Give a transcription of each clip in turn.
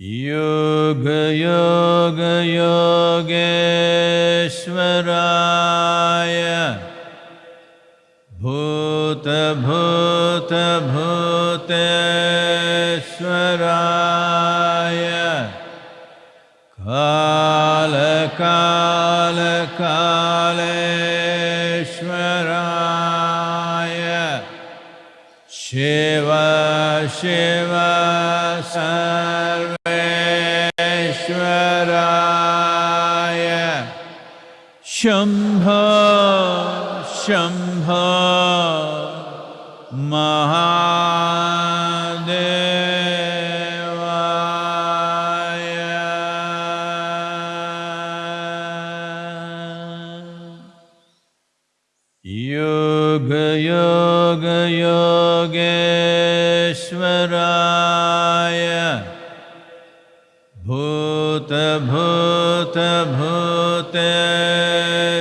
योगयोगयोगेश्वराय भूतभूतभूतेश्वराय कालकालकालेश्वराय शिव शिव सर्वेश्वराय शम्भ शम्भ महादेवाय। योगयोगयोगेश्वराय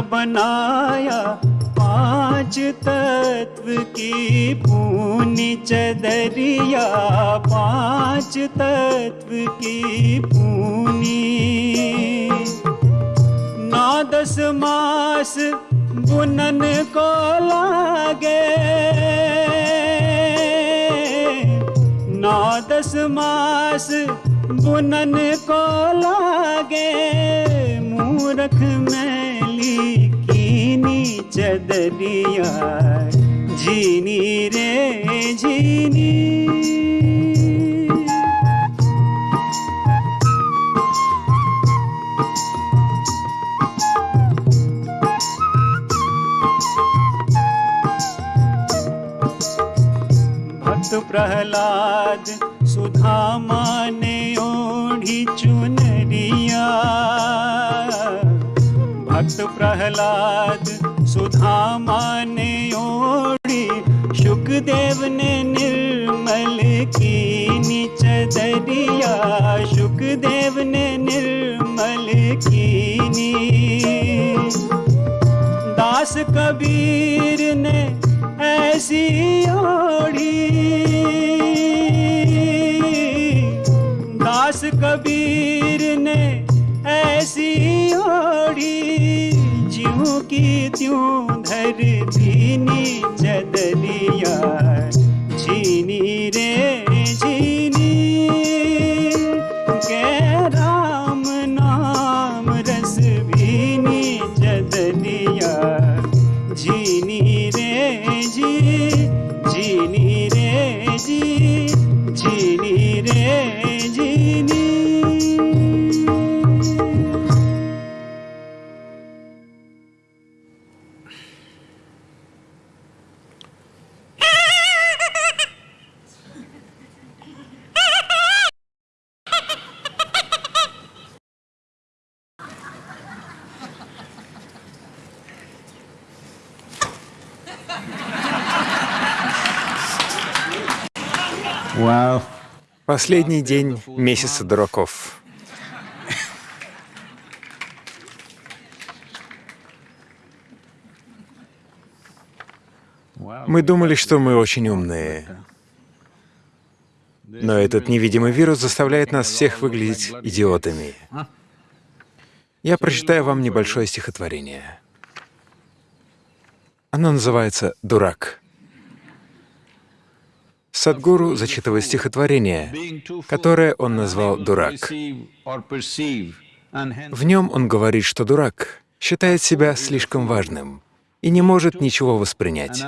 बनाया, पाँच तत्व की पूनी चदरिया, पाँच तत्व की पूनी। नौ दस मास बुनन को लागे, नौ दस मास बुनन को लागे, मूरख मैली कीनी चदरिया झीनी रे झीनी भक्त प्रहलाद सुधामा भक्त प्रहलाद सुधामा ने ओढ़ी सुखदेव ने निर्मल की चदरिया सुखदेव ने निर्मल कीनी दास कबीर ने ऐसी ओढ़ी। दास कबीर ने त्यों धरती नीचे Последний день месяца дураков. Мы думали, что мы очень умные. Но этот невидимый вирус заставляет нас всех выглядеть идиотами. Я прочитаю вам небольшое стихотворение. Оно называется «Дурак». Садгуру зачитывает стихотворение, которое он назвал «Дурак». В нем он говорит, что дурак считает себя слишком важным и не может ничего воспринять.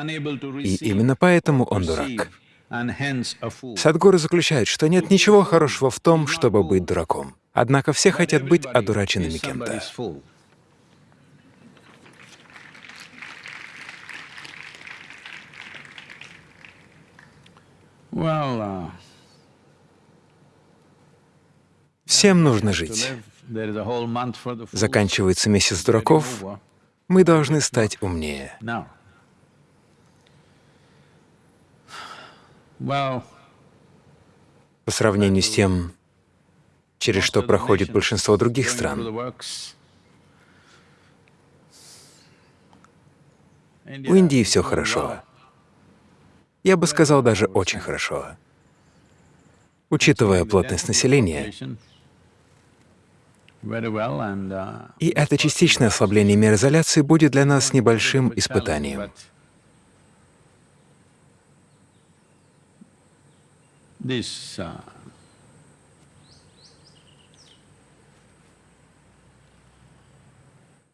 И именно поэтому он дурак. Садгуру заключает, что нет ничего хорошего в том, чтобы быть дураком. Однако все хотят быть одураченными кем-то. Всем нужно жить. Заканчивается месяц дураков, мы должны стать умнее. По сравнению с тем, через что проходит большинство других стран, у Индии все хорошо. Я бы сказал, даже очень хорошо. Учитывая плотность населения, и это частичное ослабление мер изоляции будет для нас небольшим испытанием.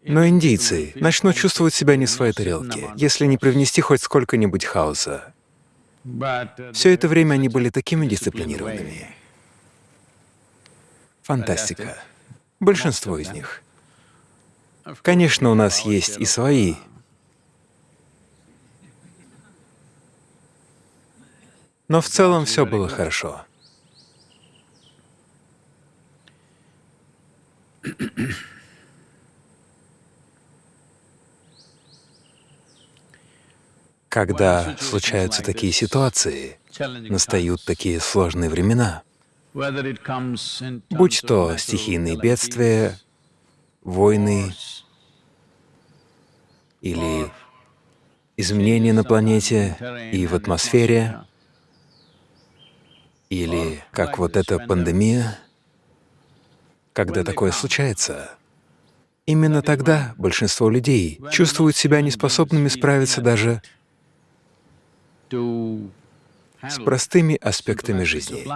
Но индийцы начнут чувствовать себя не в своей тарелке, если не привнести хоть сколько-нибудь хаоса. Все это время они были такими дисциплинированными. Фантастика. Большинство из них. Конечно, у нас есть и свои. Но в целом все было хорошо. Когда случаются такие ситуации, настают такие сложные времена, будь то стихийные бедствия, войны или изменения на планете и в атмосфере, или как вот эта пандемия, когда такое случается, именно тогда большинство людей чувствуют себя неспособными справиться даже с простыми аспектами жизни.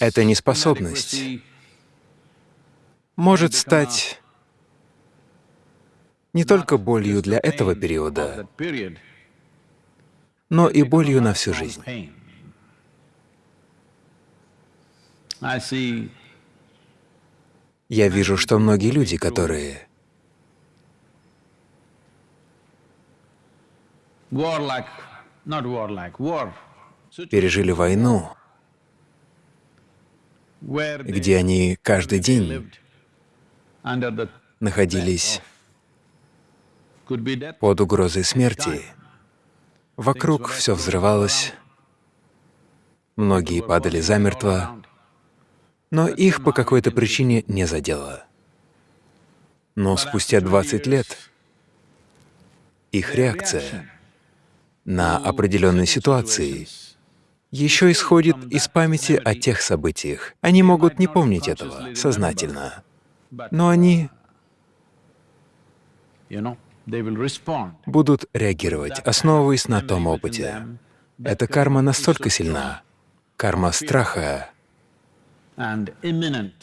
Эта неспособность может стать не только болью для этого периода, но и болью на всю жизнь. Я вижу, что многие люди, которые пережили войну, где они каждый день находились под угрозой смерти, вокруг все взрывалось, многие падали замертво, но их по какой-то причине не задело. Но спустя 20 лет их реакция на определенные ситуации еще исходит из памяти о тех событиях. Они могут не помнить этого сознательно, но они будут реагировать, основываясь на том опыте. Эта карма настолько сильна, карма страха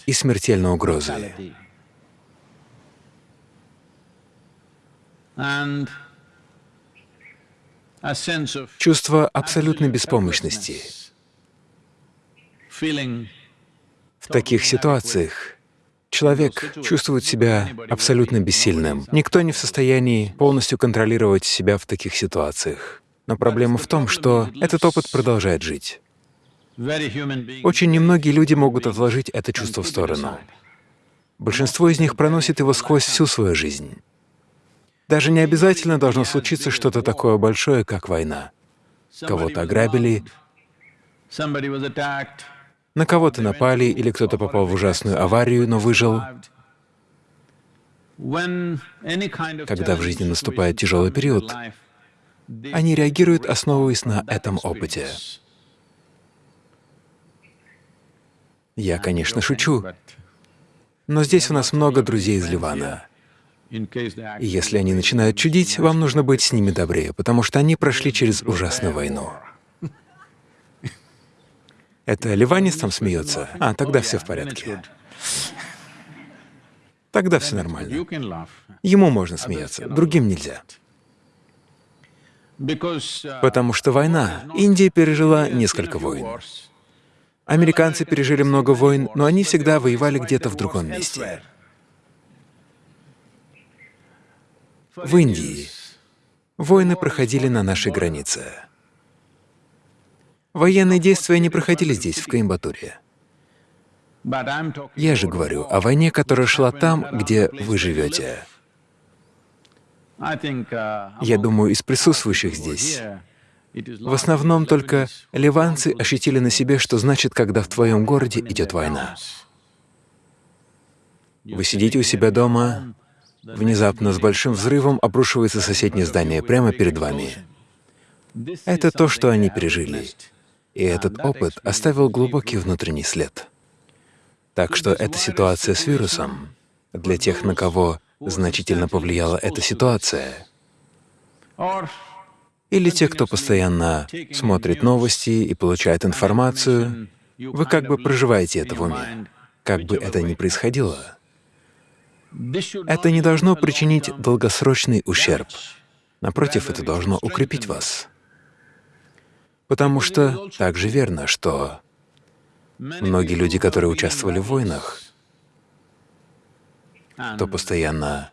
и смертельной угрозы. And Чувство абсолютной беспомощности. В таких ситуациях человек чувствует себя абсолютно бессильным. Никто не в состоянии полностью контролировать себя в таких ситуациях. Но проблема в том, что этот опыт продолжает жить. Очень немногие люди могут отложить это чувство в сторону. Большинство из них проносит его сквозь всю свою жизнь. Даже не обязательно должно случиться что-то такое большое, как война. кого-то ограбили, на кого-то напали или кто-то попал в ужасную аварию, но выжил. Когда в жизни наступает тяжелый период, Они реагируют, основываясь на этом опыте. Я, конечно, шучу, но здесь у нас много друзей из Ливана. И если они начинают чудить, вам нужно быть с ними добрее, потому что они прошли через ужасную войну. Это ливанец там смеется? А, тогда все в порядке. Тогда все нормально. Ему можно смеяться, другим нельзя. Uh, Потому что война. Индия пережила несколько войн. Американцы пережили много войн, но они всегда воевали где-то в другом месте. В Индии войны проходили на нашей границе. Военные действия не проходили здесь, в Коимбатуре. Я же говорю о войне, которая шла там, где вы живете. Я думаю, из присутствующих здесь в основном только ливанцы ощутили на себе, что значит, когда в твоем городе идет война. Вы сидите у себя дома, внезапно с большим взрывом обрушивается соседнее здание прямо перед вами. Это то, что они пережили. И этот опыт оставил глубокий внутренний след. Так что эта ситуация с вирусом для тех, на кого значительно повлияла эта ситуация, или те, кто постоянно смотрит новости и получает информацию, вы как бы проживаете это в уме, как бы это ни происходило. Это не должно причинить долгосрочный ущерб. Напротив, это должно укрепить вас. Потому что также верно, что многие люди, которые участвовали в войнах, кто постоянно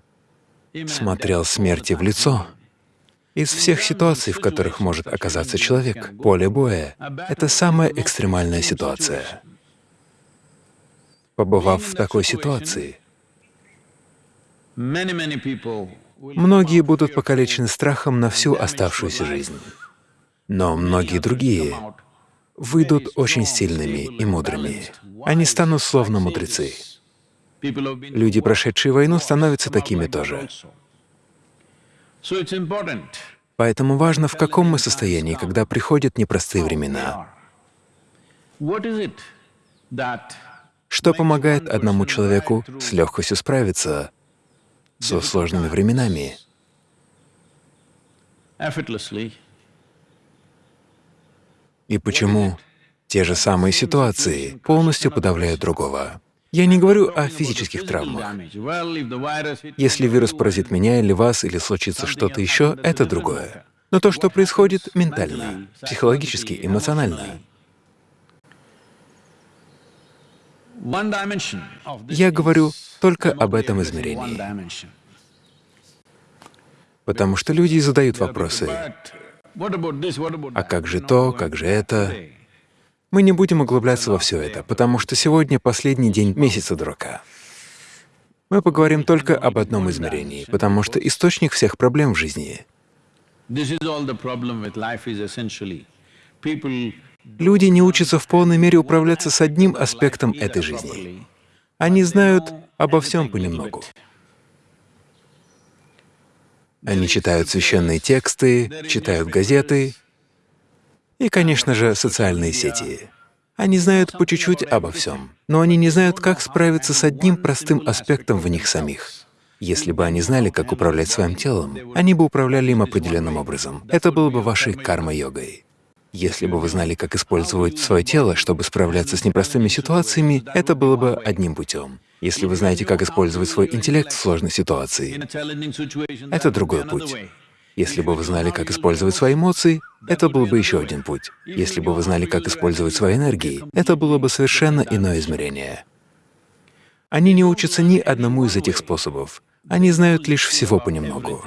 смотрел смерти в лицо, из всех ситуаций, в которых может оказаться человек, поле боя — это самая экстремальная ситуация. Побывав в такой ситуации, многие будут покалечены страхом на всю оставшуюся жизнь. Но многие другие выйдут очень сильными и мудрыми. Они станут словно мудрецы. Люди, прошедшие войну, становятся такими тоже. Поэтому важно, в каком мы состоянии, когда приходят непростые времена. Что помогает одному человеку с легкостью справиться со сложными временами? И почему те же самые ситуации полностью подавляют другого? Я не говорю о физических травмах. Если вирус поразит меня или вас, или случится что-то еще, это другое. Но то, что происходит ментально, психологически, эмоционально, я говорю только об этом измерении, потому что люди задают вопросы, а как же то, как же это? Мы не будем углубляться во все это, потому что сегодня последний день месяца дурака. Мы поговорим только об одном измерении, потому что источник всех проблем в жизни Люди не учатся в полной мере управляться с одним аспектом этой жизни. Они знают обо всем понемногу. Они читают священные тексты, читают газеты и, конечно же, социальные сети. Они знают по чуть-чуть обо всем, но они не знают, как справиться с одним простым аспектом в них самих. Если бы они знали, как управлять своим телом, они бы управляли им определенным образом. Это было бы вашей карма-йогой. Если бы вы знали, как использовать свое тело, чтобы справляться с непростыми ситуациями, это было бы одним путем. Если вы знаете, как использовать свой интеллект в сложной ситуации, это другой путь. Если бы вы знали, как использовать свои эмоции, это был бы еще один путь. Если бы вы знали, как использовать свои энергии, это было бы совершенно иное измерение. Они не учатся ни одному из этих способов. Они знают лишь всего понемногу.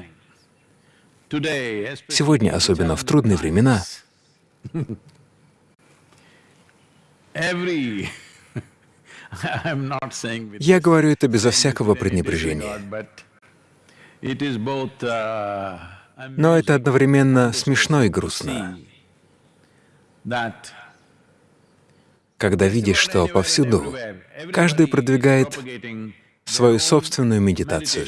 Сегодня, особенно в трудные времена, я говорю это безо всякого пренебрежения. uh, Но это одновременно смешно и грустно. когда видишь, что повсюду каждый продвигает свою собственную медитацию.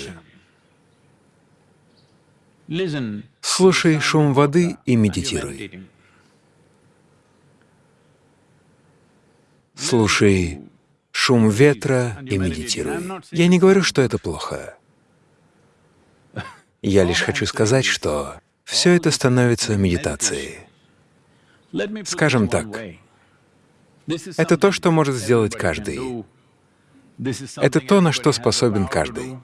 Слушай шум воды и медитируй. Слушай шум ветра и медитируй. Я не говорю, что это плохо. Я лишь хочу сказать, что все это становится медитацией. Скажем так, Это то, что может сделать каждый. Это то, на что способен каждый.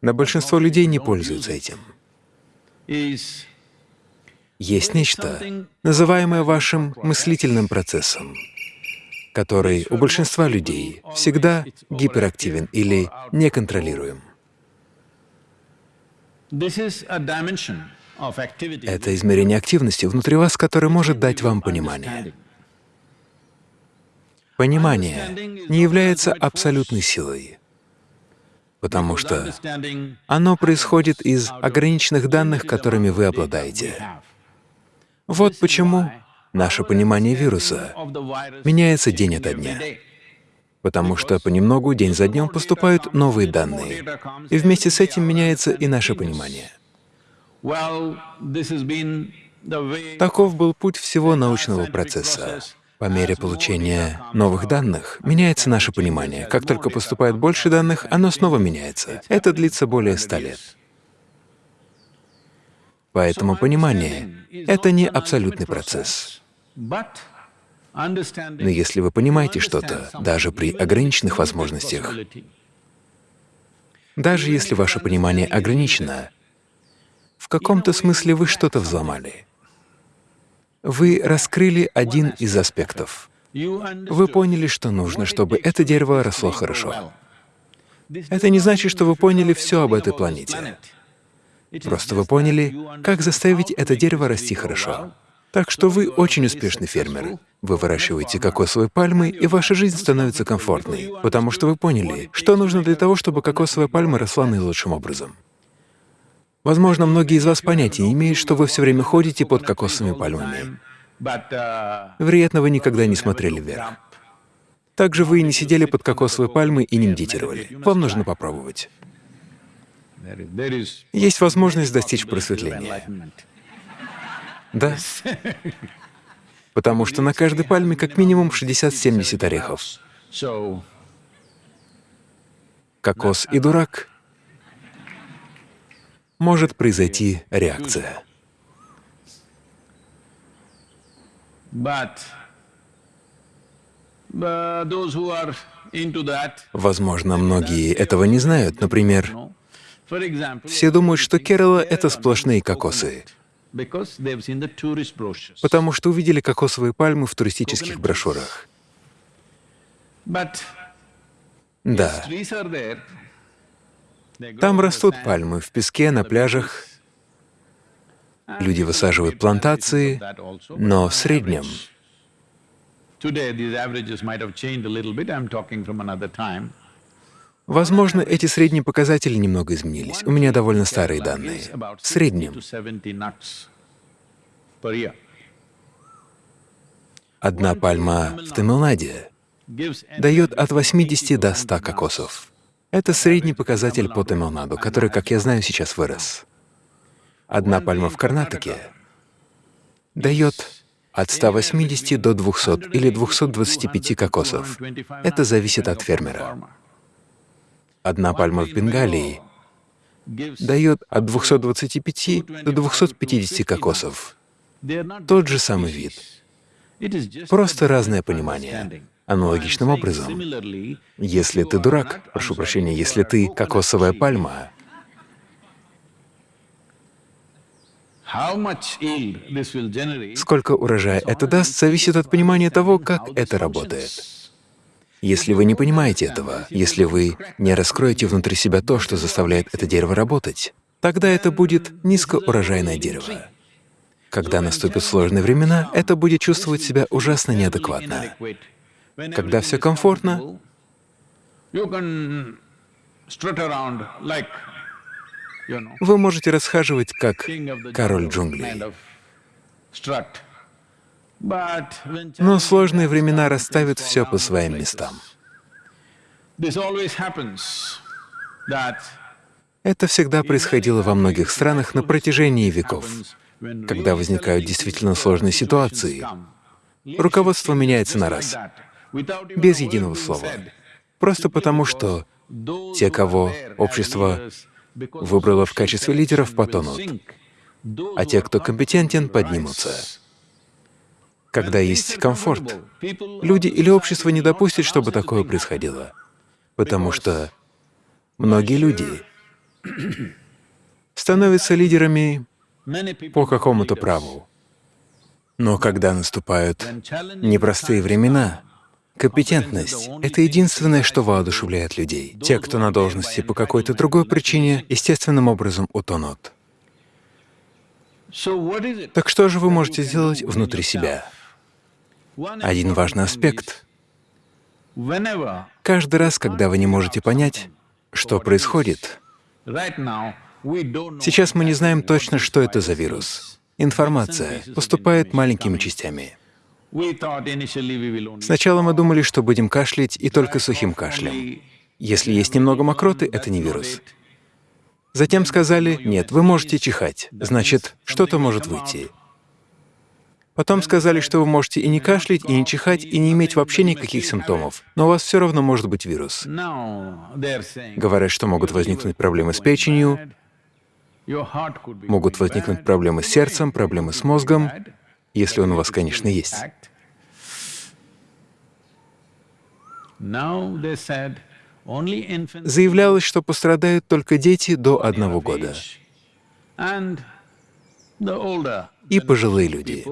Но большинство людей не пользуются этим. Есть нечто, называемое вашим мыслительным процессом, который у большинства людей всегда гиперактивен или неконтролируем. Это измерение активности внутри вас, которое может дать вам понимание. Понимание не является абсолютной силой, потому что оно происходит из ограниченных данных, которыми вы обладаете. Вот почему наше понимание вируса меняется день ото дня, потому что понемногу, день за днем поступают новые данные, и вместе с этим меняется и наше понимание. Таков был путь всего научного процесса. По мере получения новых данных меняется наше понимание. Как только поступает больше данных, оно снова меняется. Это длится более ста лет. Поэтому понимание — это не абсолютный процесс. Но если вы понимаете что-то, даже при ограниченных возможностях, даже если ваше понимание ограничено, в каком-то смысле вы что-то взломали. Вы раскрыли один из аспектов. Вы поняли, что нужно, чтобы это дерево росло хорошо. Это не значит, что вы поняли все об этой планете. Просто вы поняли, как заставить это дерево расти хорошо. Так что вы очень успешный фермер. Вы выращиваете кокосовые пальмы, и ваша жизнь становится комфортной, потому что вы поняли, что нужно для того, чтобы кокосовая пальма росла наилучшим образом. Возможно, многие из вас понятия не имеют, что вы все время ходите под кокосовыми пальмами. Вероятно, вы никогда не смотрели вверх. Также вы не сидели под кокосовой пальмой и не медитировали. Вам нужно попробовать. Есть возможность достичь просветления. Да. Потому что на каждой пальме как минимум 60-70 орехов. Кокос и дурак. Может произойти реакция. that, Возможно, многие этого не знают. Например, все думают, что Керала — это сплошные кокосы, потому что увидели кокосовые пальмы в туристических брошюрах. Да, там растут пальмы в песке, на пляжах. Люди высаживают плантации, но в среднем Today, these averages might have changed a little bit. I'm talking from another time. Возможно, эти средние показатели немного изменились. У меня довольно старые данные. В среднем 60 to 70 nuts per year. одна пальма в Тамилнаде дает от 80 до 100 кокосов. Это средний показатель по Тамилнаду, который, как я знаю, сейчас вырос. Одна пальма в Карнатаке дает от 180 до 200 или 225 кокосов. Это зависит от фермера. Одна пальма в Бенгалии дает от 225 до 250 кокосов. Тот же самый вид. Просто разное понимание. Аналогичным образом, если ты дурак, прошу прощения, если ты кокосовая пальма, сколько урожая это даст, зависит от понимания того, как это работает. Если вы не понимаете этого, если вы не раскроете внутри себя то, что заставляет это дерево работать, тогда это будет низкоурожайное дерево. Когда наступят сложные времена, это будет чувствовать себя ужасно неадекватно. Когда все комфортно, вы можете расхаживать как король джунглей. Но сложные времена расставят все по своим местам. Это всегда происходило во многих странах на протяжении веков. Когда возникают действительно сложные ситуации, руководство меняется на раз, без единого слова. Просто потому, что те, кого общество выбрало в качестве лидеров, потонут, а те, кто компетентен, поднимутся. Когда есть комфорт, люди или общество не допустят, чтобы такое происходило, потому что многие люди становятся лидерами по какому-то праву. Но когда наступают непростые времена, компетентность — это единственное, что воодушевляет людей. Те, кто на должности по какой-то другой причине, естественным образом утонут. Так что же вы можете сделать внутри себя? Один важный аспект. Каждый раз, когда вы не можете понять, что происходит, сейчас мы не знаем точно, что это за вирус. Информация поступает маленькими частями. Сначала мы думали, что будем кашлять и только сухим кашлем. Если есть немного мокроты, это не вирус. Затем сказали, нет, вы можете чихать, значит, что-то может выйти. Потом сказали, что вы можете и не кашлять, и не чихать, и не иметь вообще никаких симптомов, но у вас все равно может быть вирус. Говорят, что могут возникнуть проблемы с печенью, могут возникнуть проблемы с сердцем, проблемы с мозгом, если он у вас, конечно, есть. Заявлялось, что пострадают только дети до одного года и пожилые люди.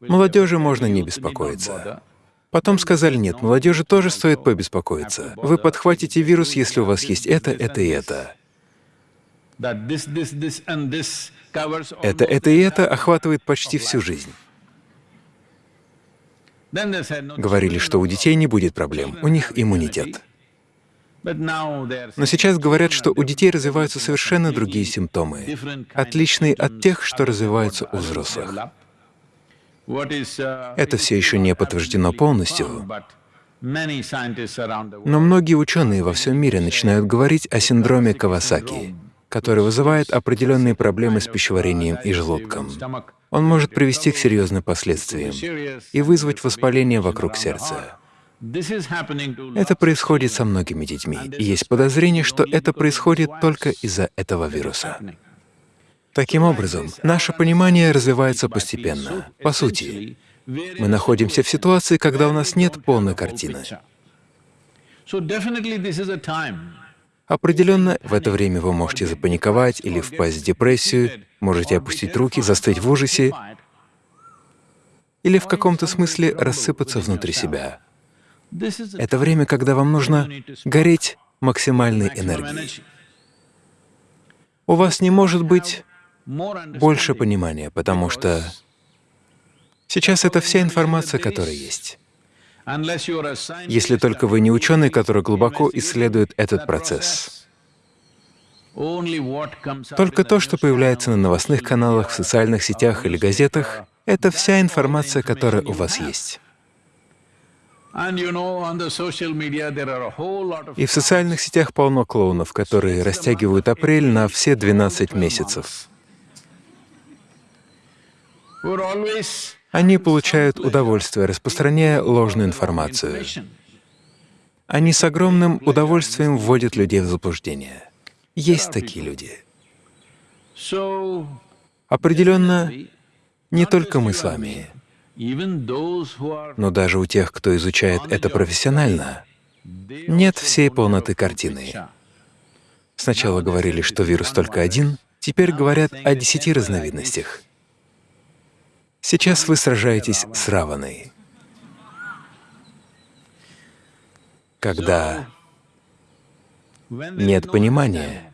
Молодежи можно не беспокоиться. Потом сказали, нет, молодежи тоже стоит побеспокоиться. Вы подхватите вирус, если у вас есть это, это и это. Это, это и это охватывает почти всю жизнь. Говорили, что у детей не будет проблем, у них иммунитет. Но сейчас говорят, что у детей развиваются совершенно другие симптомы, отличные от тех, что развиваются у взрослых. Это все еще не подтверждено полностью, но многие ученые во всем мире начинают говорить о синдроме Кавасаки, который вызывает определенные проблемы с пищеварением и желудком. Он может привести к серьезным последствиям и вызвать воспаление вокруг сердца. Это происходит со многими детьми, и есть подозрение, что это происходит только из-за этого вируса. Таким образом, наше понимание развивается постепенно. По сути, мы находимся в ситуации, когда у нас нет полной картины. Определенно, в это время вы можете запаниковать или впасть в депрессию, можете опустить руки, застыть в ужасе или в каком-то смысле рассыпаться внутри себя. Это время, когда вам нужно гореть максимальной энергией. У вас не может быть больше понимания, потому что сейчас это вся информация, которая есть. Если только вы не ученый, который глубоко исследует этот процесс. Только то, что появляется на новостных каналах, в социальных сетях или газетах, это вся информация, которая у вас есть. И в социальных сетях полно клоунов, которые растягивают апрель на все 12 месяцев. Они получают удовольствие, распространяя ложную информацию. Они с огромным удовольствием вводят людей в заблуждение. Есть такие люди. Определенно, не только мы с вами, но даже у тех, кто изучает это профессионально, нет всей полноты картины. Сначала говорили, что вирус только один, теперь говорят о десяти разновидностях. Сейчас вы сражаетесь с Раваной. Когда нет понимания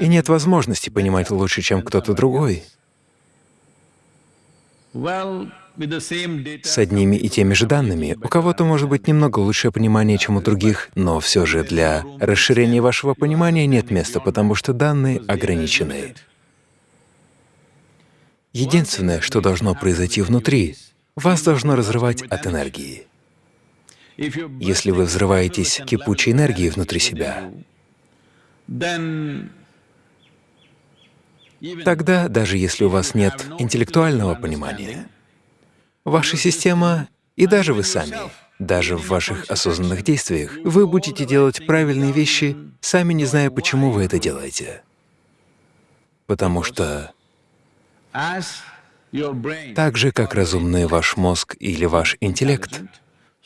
и нет возможности понимать лучше, чем кто-то другой, с одними и теми же данными. У кого-то может быть немного лучшее понимание, чем у других, но все же для расширения вашего понимания нет места, потому что данные ограничены. Единственное, что должно произойти внутри, вас должно разрывать от энергии. Если вы взрываетесь кипучей энергией внутри себя, тогда, даже если у вас нет интеллектуального понимания, ваша система и даже вы сами, даже в ваших осознанных действиях, вы будете делать правильные вещи, сами не зная, почему вы это делаете. Потому что так же, как разумный ваш мозг или ваш интеллект,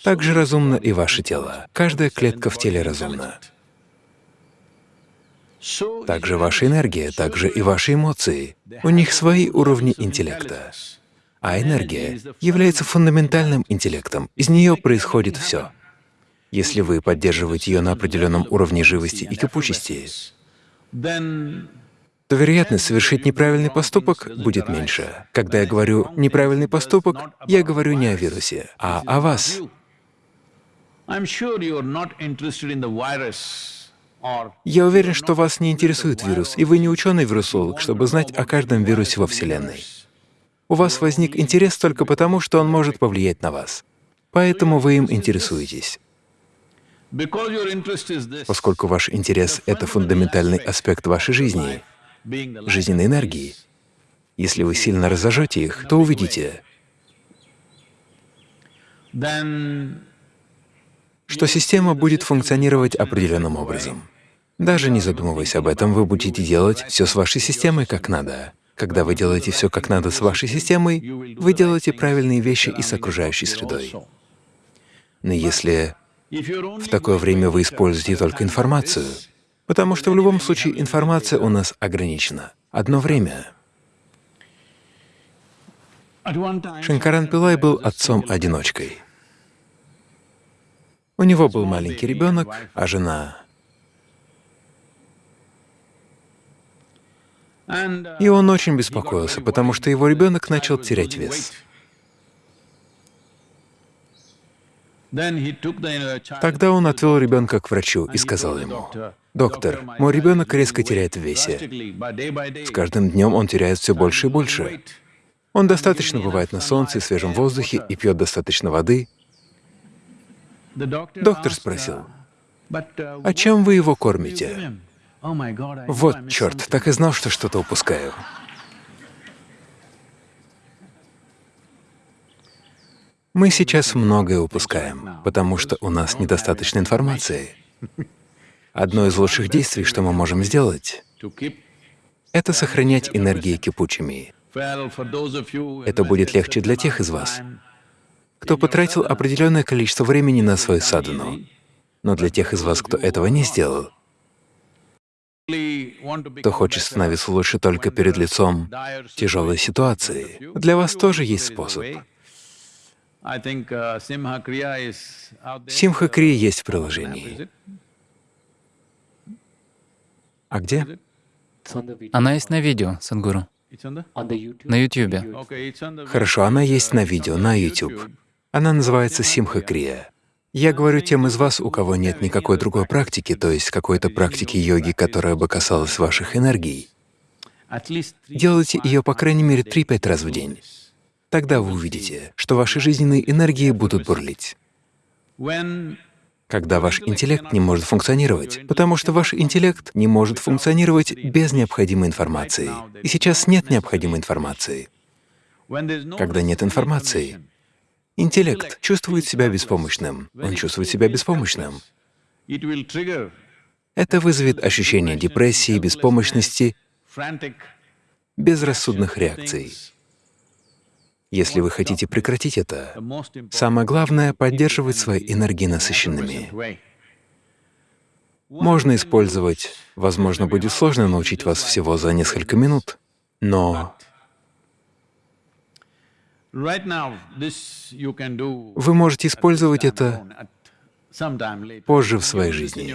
так же разумно и ваше тело. Каждая клетка в теле разумна. Также ваша энергия, также и ваши эмоции. У них свои уровни интеллекта. А энергия является фундаментальным интеллектом. Из нее происходит все. Если вы поддерживаете ее на определенном уровне живости и кипучести, то вероятность совершить неправильный поступок будет меньше. Когда я говорю «неправильный поступок», я говорю не о вирусе, а о вас. Я уверен, что вас не интересует вирус, и вы не ученый-вирусолог, чтобы знать о каждом вирусе во Вселенной. У вас возник интерес только потому, что он может повлиять на вас. Поэтому вы им интересуетесь. Поскольку ваш интерес — это фундаментальный аспект вашей жизни, жизненной энергии, если вы сильно разожжете их, то увидите, что система будет функционировать определенным образом. Даже не задумываясь об этом, вы будете делать все с вашей системой как надо. Когда вы делаете все как надо с вашей системой, вы делаете правильные вещи и с окружающей средой. Но если в такое время вы используете только информацию, потому что в любом случае информация у нас ограничена. Одно время Шанкаран Пилай был отцом-одиночкой. У него был маленький ребенок, а жена И он очень беспокоился, потому что его ребенок начал терять вес. Тогда он отвел ребенка к врачу и сказал ему, «Доктор, мой ребенок резко теряет в весе. С каждым днем он теряет все больше и больше. Он достаточно бывает на солнце и свежем воздухе и пьет достаточно воды». Доктор спросил, «А чем вы его кормите?» Вот черт, так и знал, что что-то упускаю. Мы сейчас многое упускаем, потому что у нас недостаточно информации. Одно из лучших действий, что мы можем сделать, это сохранять энергии кипучими. Это будет легче для тех из вас, кто потратил определенное количество времени на свою садхану. Но для тех из вас, кто этого не сделал, кто хочет становиться лучше только перед лицом тяжелой ситуации, для вас тоже есть способ. Симха-крия есть в приложении. А где? Она есть на видео, Сангуру. На Ютубе. Хорошо, она есть на видео, на YouTube. Она называется Симха-крия. Я говорю тем из вас, у кого нет никакой другой практики, то есть какой-то практики йоги, которая бы касалась ваших энергий. Делайте ее по крайней мере 3-5 раз в день. Тогда вы увидите, что ваши жизненные энергии будут бурлить. Когда ваш интеллект не может функционировать, потому что ваш интеллект не может функционировать без необходимой информации. И сейчас нет необходимой информации. Когда нет информации, Интеллект чувствует себя беспомощным. Он чувствует себя беспомощным. Это вызовет ощущение депрессии, беспомощности, безрассудных реакций. Если вы хотите прекратить это, самое главное — поддерживать свои энергии насыщенными. Можно использовать, возможно, будет сложно научить вас всего за несколько минут, но вы можете использовать это позже в своей жизни.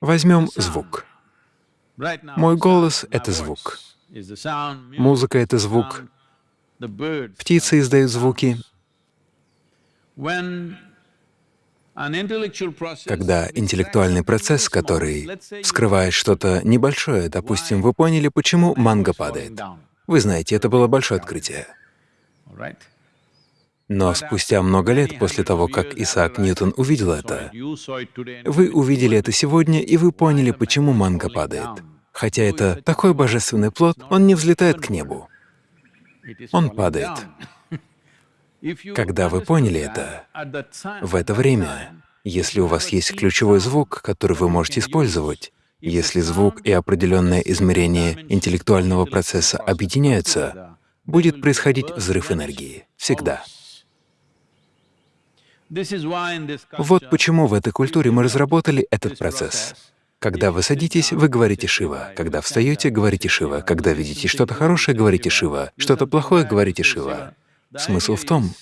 Возьмем звук. Мой голос — это звук. Музыка — это звук. Птицы издают звуки. Когда интеллектуальный процесс, который скрывает что-то небольшое, допустим, вы поняли, почему манго падает. Вы знаете, это было большое открытие. Но спустя много лет после того, как Исаак Ньютон увидел это, вы увидели это сегодня, и вы поняли, почему манго падает. Хотя это такой божественный плод, он не взлетает к небу, он падает. Когда вы поняли это, в это время, если у вас есть ключевой звук, который вы можете использовать, если звук и определенное измерение интеллектуального процесса объединяются, будет происходить взрыв энергии. Всегда. Вот почему в этой культуре мы разработали этот процесс. Когда вы садитесь, вы говорите «Шива», когда встаете, говорите «Шива», когда видите что-то хорошее, говорите «Шива», что-то плохое, говорите «Шива». Смысл в том,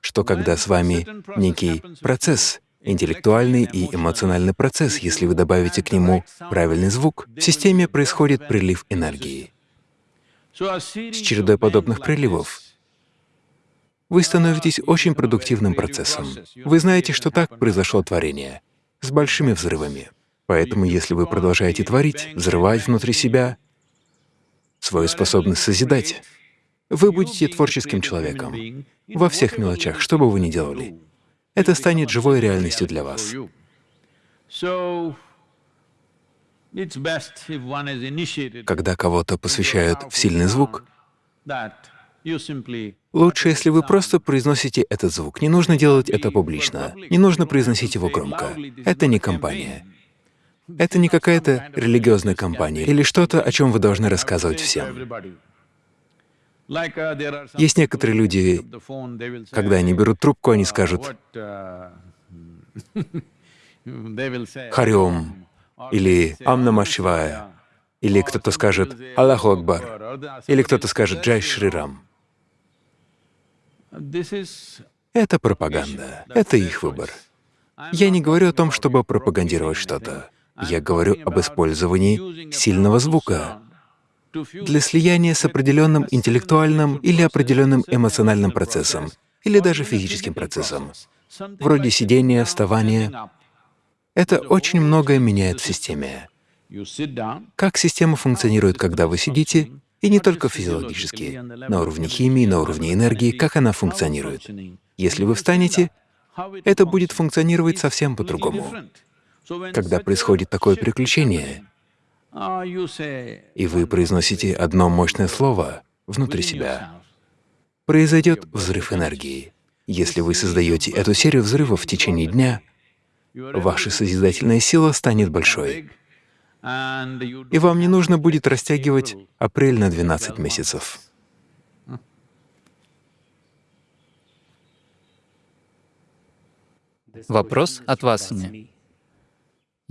что когда с вами некий процесс, интеллектуальный и эмоциональный процесс, если вы добавите к нему правильный звук, в системе происходит прилив энергии. С чередой подобных приливов вы становитесь очень продуктивным процессом. Вы знаете, что так произошло творение, с большими взрывами. Поэтому если вы продолжаете творить, взрывать внутри себя свою способность созидать, вы будете творческим человеком во всех мелочах, что бы вы ни делали. Это станет живой реальностью для вас. Когда кого-то посвящают в сильный звук, лучше, если вы просто произносите этот звук. Не нужно делать это публично, не нужно произносить его громко. Это не компания. Это не какая-то религиозная компания или что-то, о чем вы должны рассказывать всем. Есть некоторые люди, когда они берут трубку, они скажут «Хариом» или «Ам Намашивая», или кто-то скажет «Аллаху Акбар», или кто-то скажет «Джай Шрирам». Это пропаганда, это их выбор. Я не говорю о том, чтобы пропагандировать что-то. Я говорю об использовании сильного звука, для слияния с определенным интеллектуальным или определенным эмоциональным процессом, или даже физическим процессом, вроде сидения, вставания. Это очень многое меняет в системе. Как система функционирует, когда вы сидите, и не только физиологически, на уровне химии, на уровне энергии, как она функционирует. Если вы встанете, это будет функционировать совсем по-другому. Когда происходит такое переключение, и вы произносите одно мощное слово внутри себя, произойдет взрыв энергии. Если вы создаете эту серию взрывов в течение дня, ваша созидательная сила станет большой, и вам не нужно будет растягивать апрель на 12 месяцев. Вопрос от Васани.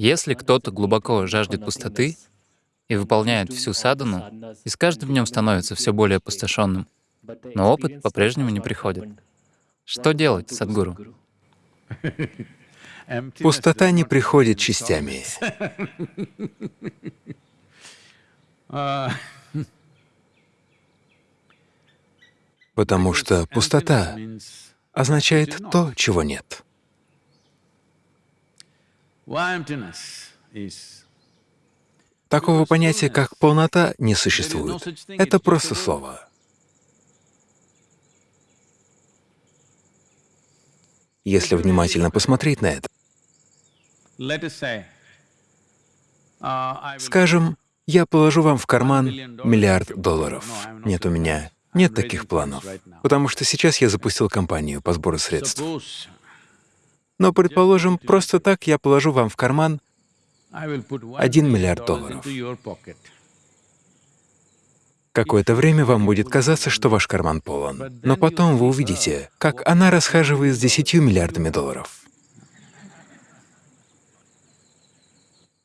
Если кто-то глубоко жаждет пустоты, и выполняет всю садану, и с каждым днем становится все более опустошенным. Но опыт по-прежнему не приходит. Что делать, Садгуру? Пустота не приходит частями. Потому что пустота означает то, чего нет. Такого понятия, как полнота, не существует. Это просто слово. Если внимательно посмотреть на это, скажем, я положу вам в карман миллиард долларов. Нет у меня, нет таких планов, потому что сейчас я запустил кампанию по сбору средств. Но, предположим, просто так я положу вам в карман 1 миллиард долларов. Какое-то время вам будет казаться, что ваш карман полон, но потом вы увидите, как она расхаживает с 10 миллиардами долларов.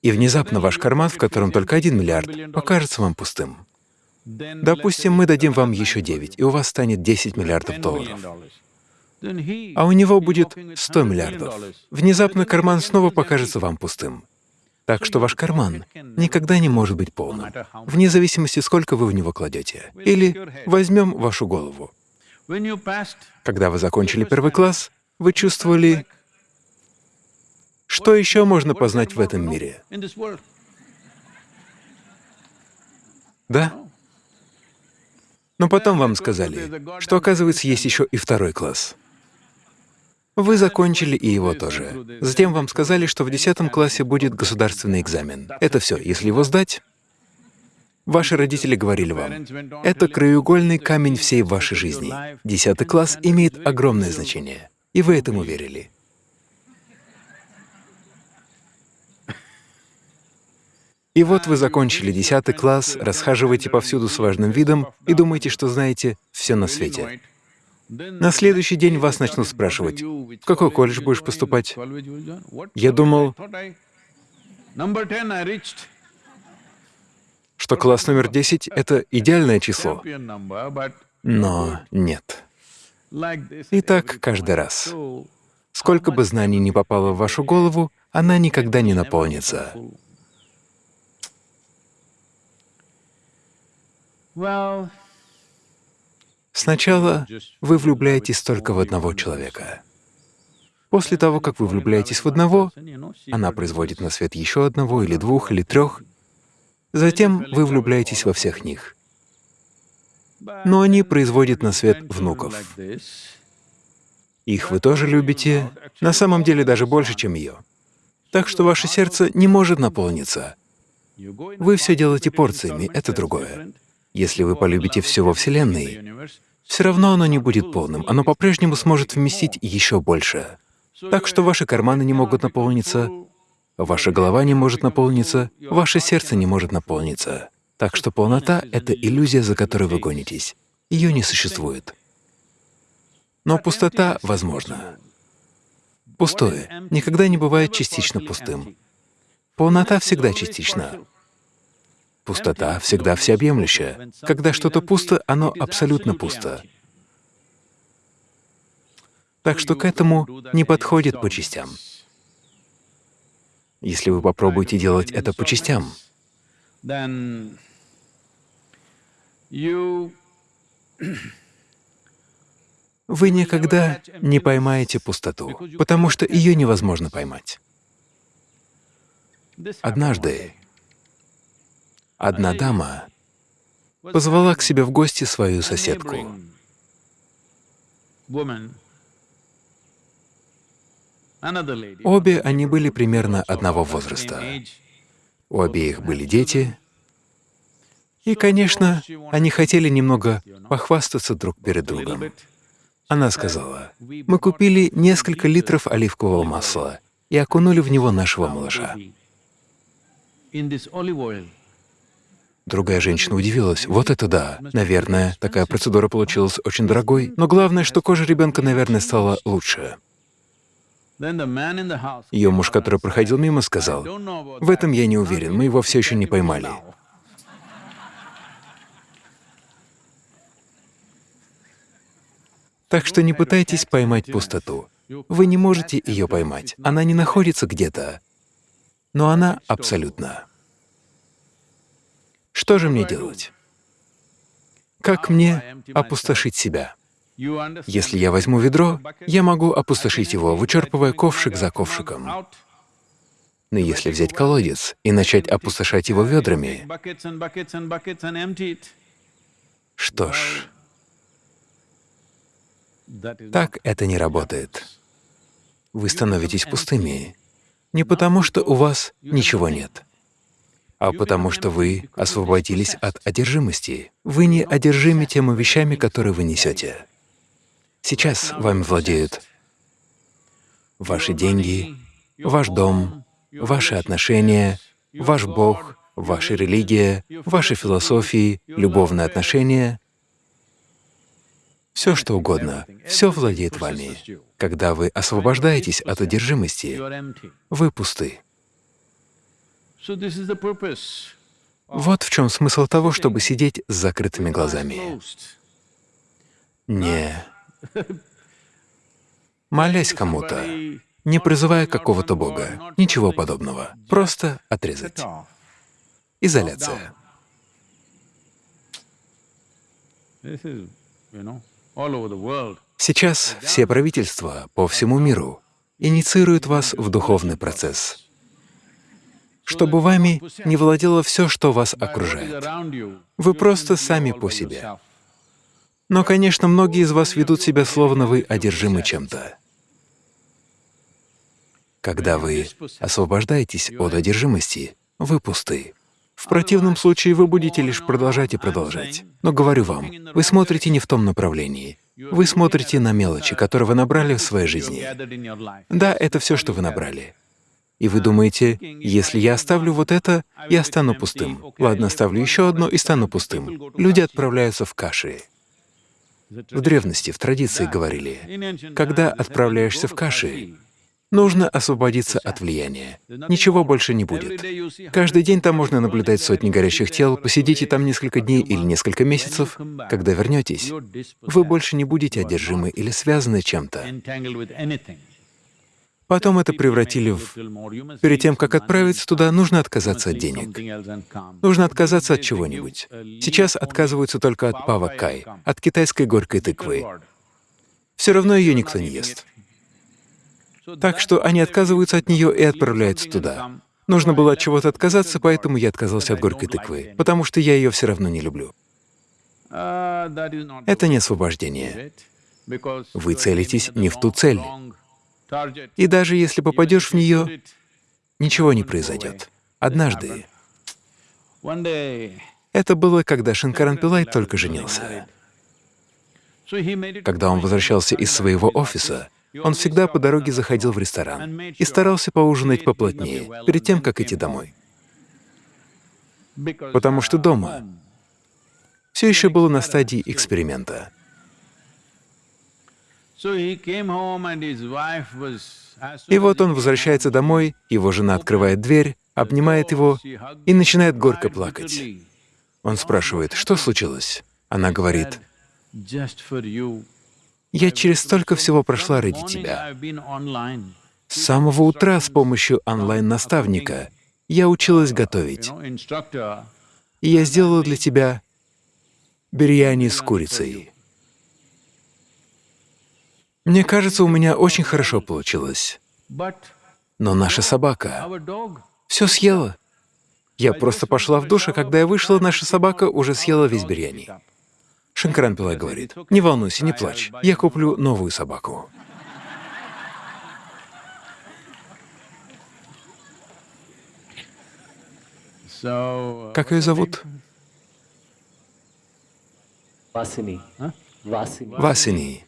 И внезапно ваш карман, в котором только 1 миллиард, покажется вам пустым. Допустим, мы дадим вам еще 9, и у вас станет 10 миллиардов долларов. А у него будет 100 миллиардов. Внезапно карман снова покажется вам пустым. Так что ваш карман никогда не может быть полным, вне зависимости, сколько вы в него кладете. Или возьмем вашу голову. Когда вы закончили первый класс, вы чувствовали Что еще можно познать в этом мире? Да? Но потом вам сказали, что, оказывается, есть еще и второй класс. Вы закончили и его тоже. Затем вам сказали, что в 10 классе будет государственный экзамен. Это все. Если его сдать, ваши родители говорили вам, это краеугольный камень всей вашей жизни. 10 класс имеет огромное значение. И вы этому верили. И вот вы закончили 10 класс, расхаживаете повсюду с важным видом и думаете, что знаете все на свете. На следующий день вас начнут спрашивать, в какой колледж будешь поступать? Я думал, Number 10 I reached. что класс номер 10 — это идеальное число. Но нет. И так каждый раз. Сколько бы знаний ни попало в вашу голову, она никогда не наполнится. well, Сначала вы влюбляетесь только в одного человека. После того, как вы влюбляетесь в одного, она производит на свет еще одного или двух или трех. Затем вы влюбляетесь во всех них. Но они производят на свет внуков. Их вы тоже любите, на самом деле даже больше, чем ее. Так что ваше сердце не может наполниться. Вы все делаете порциями, это другое. Если вы полюбите все во Вселенной, все равно оно не будет полным, оно по-прежнему сможет вместить еще больше. Так что ваши карманы не могут наполниться, ваша голова не может наполниться, ваше сердце не может наполниться. Так что полнота — это иллюзия, за которой вы гонитесь. Ее не существует. Но пустота возможна. Пустое никогда не бывает частично пустым. Полнота всегда частична. Пустота всегда всеобъемлющая. Когда что-то пусто, оно абсолютно пусто. Так что к этому не подходит по частям. Если вы попробуете делать это по частям, вы никогда не поймаете пустоту, потому что ее невозможно поймать. Однажды одна дама позвала к себе в гости свою соседку. Обе они были примерно одного возраста. У обеих были дети, и, конечно, они хотели немного похвастаться друг перед другом. Она сказала, «Мы купили несколько литров оливкового масла и окунули в него нашего малыша». Другая женщина удивилась. Вот это да. Наверное, такая процедура получилась очень дорогой, но главное, что кожа ребенка, наверное, стала лучше. Ее муж, который проходил мимо, сказал, «В этом я не уверен, мы его все еще не поймали». Так что не пытайтесь поймать пустоту. Вы не можете ее поймать. Она не находится где-то, но она абсолютна. Что же мне делать? Как мне опустошить себя? Если я возьму ведро, я могу опустошить его, вычерпывая ковшик за ковшиком. Но если взять колодец и начать опустошать его ведрами, что ж, так это не работает. Вы становитесь пустыми не потому, что у вас ничего нет, а потому что вы освободились от одержимости. Вы не одержимы теми вещами, которые вы несете. Сейчас вами владеют ваши деньги, ваш дом, ваши отношения, ваш Бог, ваша религия, ваши философии, любовные отношения, все что угодно, все владеет вами. Когда вы освобождаетесь от одержимости, вы пусты. Вот в чем смысл того, чтобы сидеть с закрытыми глазами. Не. Молясь кому-то, не призывая какого-то Бога, ничего подобного. Просто отрезать. Изоляция. Сейчас все правительства по всему миру инициирует вас в духовный процесс, чтобы вами не владело все, что вас окружает. Вы просто сами по себе. Но, конечно, многие из вас ведут себя словно вы одержимы чем-то. Когда вы освобождаетесь от одержимости, вы пусты. В противном случае вы будете лишь продолжать и продолжать. Но говорю вам, вы смотрите не в том направлении. Вы смотрите на мелочи, которые вы набрали в своей жизни. Да, это все, что вы набрали. И вы думаете, если я оставлю вот это, я стану пустым. Ладно, оставлю еще одно и стану пустым. Люди отправляются в каши. В древности, в традиции говорили, когда отправляешься в каши, нужно освободиться от влияния. Ничего больше не будет. Каждый день там можно наблюдать сотни горящих тел, посидите там несколько дней или несколько месяцев. Когда вернетесь, вы больше не будете одержимы или связаны чем-то. Потом это превратили в... Перед тем, как отправиться туда, нужно отказаться от денег. Нужно отказаться от чего-нибудь. Сейчас отказываются только от павакай, от китайской горькой тыквы. Все равно ее никто не ест. Так что они отказываются от нее и отправляются туда. Нужно было от чего-то отказаться, поэтому я отказался от горькой тыквы, потому что я ее все равно не люблю. Это не освобождение. Вы целитесь не в ту цель. И даже если попадешь в нее, ничего не произойдет. Однажды. Это было, когда Шинкаран Пилай только женился. Когда он возвращался из своего офиса, он всегда по дороге заходил в ресторан и старался поужинать поплотнее, перед тем, как идти домой. Потому что дома все еще было на стадии эксперимента. И вот он возвращается домой, его жена открывает дверь, обнимает его и начинает горько плакать. Он спрашивает, что случилось? Она говорит, «Я через столько всего прошла ради тебя. С самого утра с помощью онлайн-наставника я училась готовить. И я сделала для тебя бирьяни с курицей. Мне кажется, у меня очень хорошо получилось. Но наша собака все съела. Я просто пошла в душ, а когда я вышла, наша собака уже съела весь бирьяни. Шанкаран Пилай говорит, «Не волнуйся, не плачь, я куплю новую собаку». Как ее зовут? Vasini. Васини.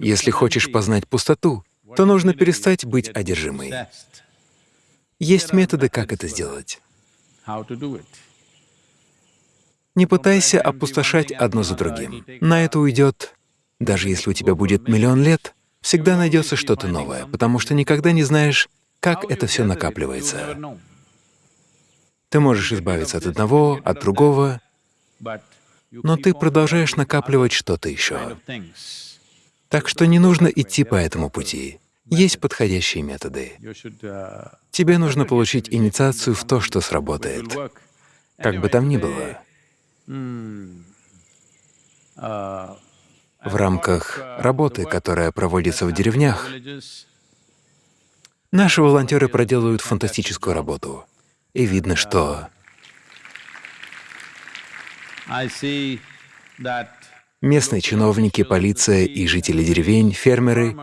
Если хочешь познать пустоту, то нужно перестать быть одержимой. Есть методы, как это сделать. Не пытайся опустошать одно за другим. На это уйдет, даже если у тебя будет миллион лет, всегда найдется что-то новое, потому что никогда не знаешь, как это все накапливается. Ты можешь избавиться от одного, от другого, но ты продолжаешь накапливать что-то еще. Так что не нужно идти по этому пути. Есть подходящие методы. Тебе нужно получить инициацию в то, что сработает. Как бы там ни было. В рамках работы, которая проводится в деревнях, наши волонтеры проделывают фантастическую работу. И видно, что местные чиновники, полиция и жители деревень, фермеры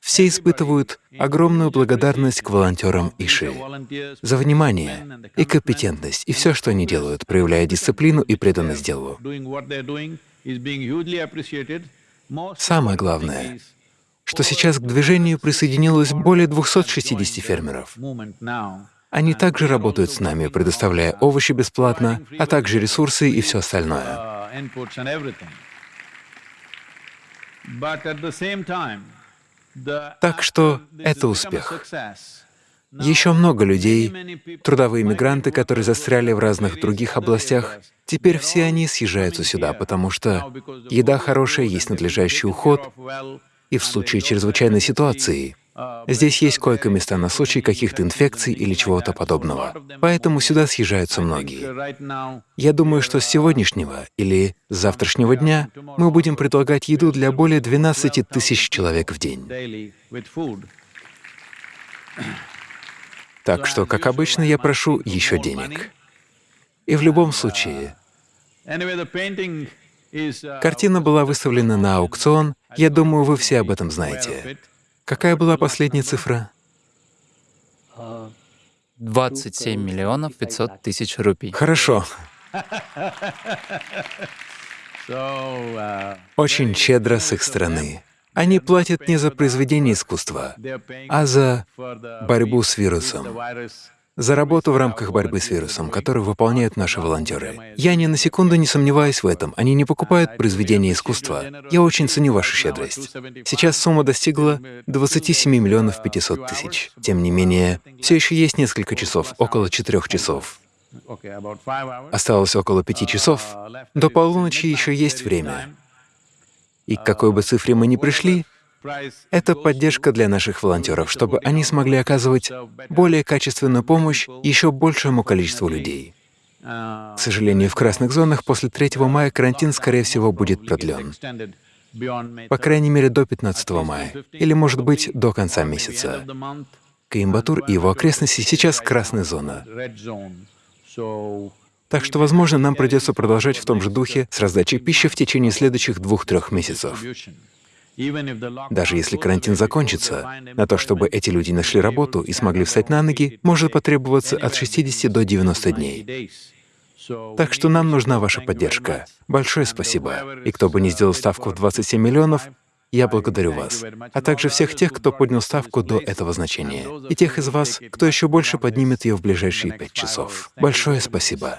все испытывают огромную благодарность к волонтерам Иши за внимание и компетентность, и все, что они делают, проявляя дисциплину и преданность делу. Самое главное, что сейчас к движению присоединилось более 260 фермеров. Они также работают с нами, предоставляя овощи бесплатно, а также ресурсы и все остальное. Так что это успех. Еще много людей, трудовые мигранты, которые застряли в разных других областях, теперь все они съезжаются сюда, потому что еда хорошая, есть надлежащий уход, и в случае чрезвычайной ситуации здесь есть койко-места на случай каких-то инфекций или чего-то подобного. Поэтому сюда съезжаются многие. Я думаю, что с сегодняшнего или с завтрашнего дня мы будем предлагать еду для более 12 тысяч человек в день. Так что, как обычно, я прошу еще денег. И в любом случае, картина была выставлена на аукцион, я думаю, вы все об этом знаете. Какая была последняя цифра? 27 миллионов 500 тысяч рупий. Хорошо, uh, очень щедро с их стороны. Они платят не за произведение искусства, а за борьбу с вирусом. За работу в рамках борьбы с вирусом, которую выполняют наши волонтеры. Я ни на секунду не сомневаюсь в этом. Они не покупают произведения искусства. Я очень ценю вашу щедрость. Сейчас сумма достигла 27 миллионов 500 тысяч. Тем не менее, все еще есть несколько часов, около четырех часов. Осталось около пяти часов. До полуночи еще есть время. И к какой бы цифре мы ни пришли, это поддержка для наших волонтеров, чтобы они смогли оказывать более качественную помощь еще большему количеству людей. uh, К сожалению, в красных зонах после 3 мая карантин, скорее всего, будет продлен. По крайней мере, до 15 мая. Или, может быть, до конца месяца. Коимбатур и его окрестности сейчас красная зона. Так что, возможно, нам придется продолжать в том же духе с раздачей пищи в течение следующих двух-трех месяцев. Даже если карантин закончится, на то, чтобы эти люди нашли работу и смогли встать на ноги, может потребоваться от 60 до 90 дней. Так что нам нужна ваша поддержка. Большое спасибо. И кто бы ни сделал ставку в 27 миллионов, я благодарю вас, а также всех тех, кто поднял ставку до этого значения, и тех из вас, кто еще больше поднимет ее в ближайшие пять часов. Большое спасибо.